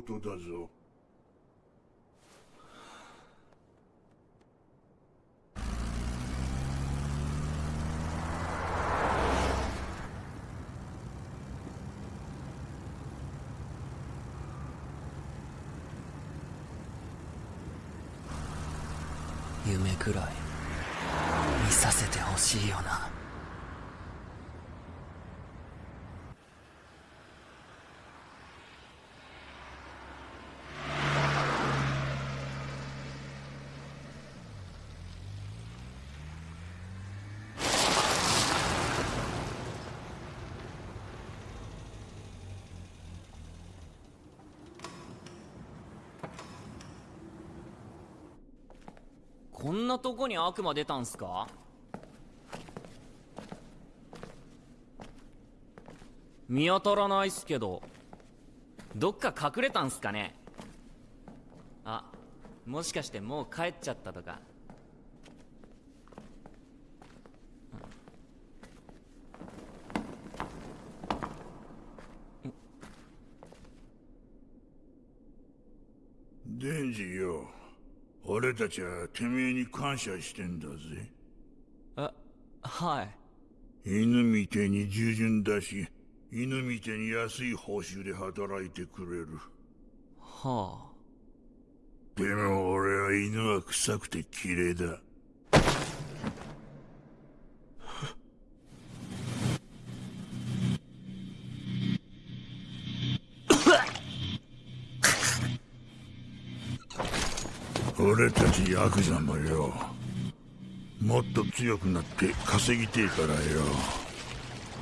ことだぞ。夢くらい見させてほしいよな。こんなとこに悪魔出たんすか？見当たらないっすけどどっか隠れたんすかね？あもしかしてもう帰っちゃったとか。デンジよ。俺たちはてめえに感謝してんだぜ。えはい。犬みてえに従順だし犬みてえに安い報酬で働いてくれる。はあ。でも俺は犬は臭くて綺麗だ俺たちヤクザもよ。もっと強くなって稼ぎてえからよ。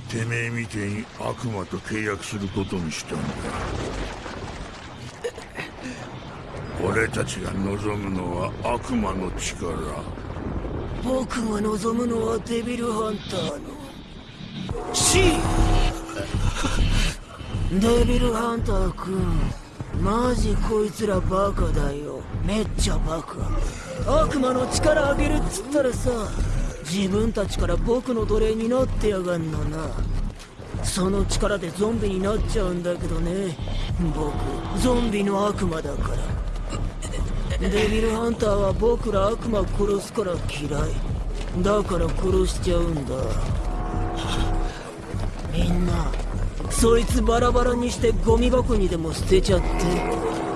てめえみてえに悪魔と契約することにしたんだ。俺たちが望むのは悪魔の力。僕が望むのはデビルハンターの。死デビルハンター君マジこいつらバカだよ。めっちゃバカ。悪魔の力あげるっつったらさ自分たちから僕の奴隷になってやがんのな。その力でゾンビになっちゃうんだけどね。僕ゾンビの悪魔だから。デビルハンターは僕ら悪魔殺すから嫌い。だから殺しちゃうんだ。みんなそいつバラバラにしてゴミ箱にでも捨てちゃって。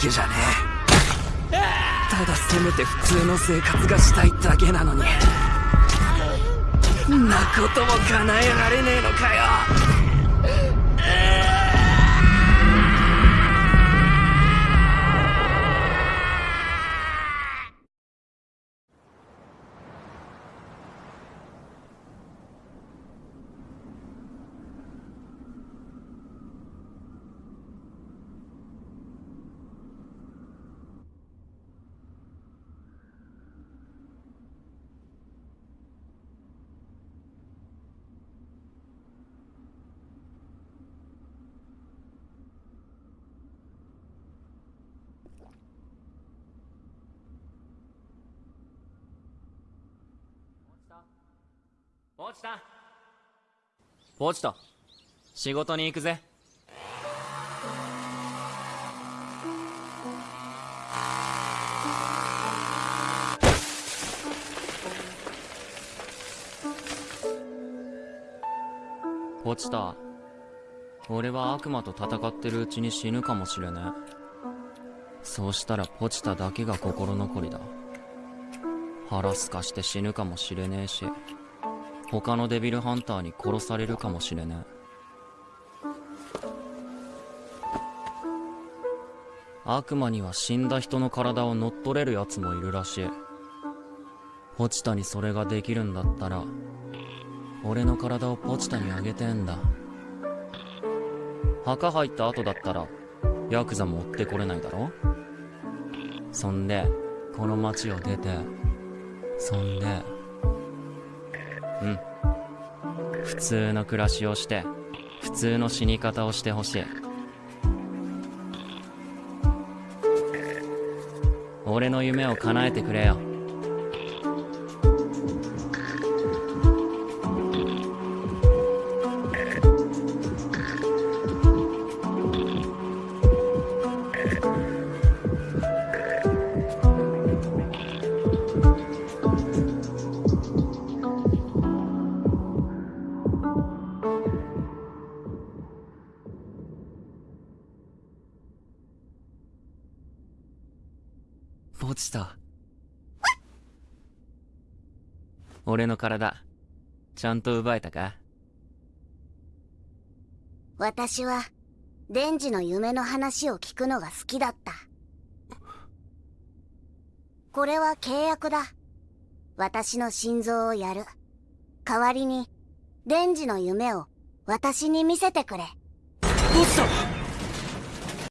けじゃねえ。ただせめて普通の生活がしたいだけなのに。んなことも叶えられねえのかよ。ポチタポチタ仕事に行くぜ。ポチタ俺は悪魔と戦ってるうちに死ぬかもしれねえ。そうしたらポチタだけが心残りだ。腹すかして死ぬかもしれねえし。他のデビルハンターに殺されるかもしれねえ悪魔には死んだ人の体を乗っ取れる奴もいるらしい。ポチタにそれができるんだったら俺の体をポチタにあげてんだ。墓入った後だったらヤクザも追ってこれないだろ？そんでこの町を出てそんでうん。普通の暮らしをして普通の死に方をしてほしい。俺の夢を叶えてくれよ。ポチタ俺の体ちゃんと奪えたか？私は、デンジの夢の話を聞くのが好きだった。これは契約だ。私の心臓をやる。代わりに、デンジの夢を私に見せてくれ。ポチタ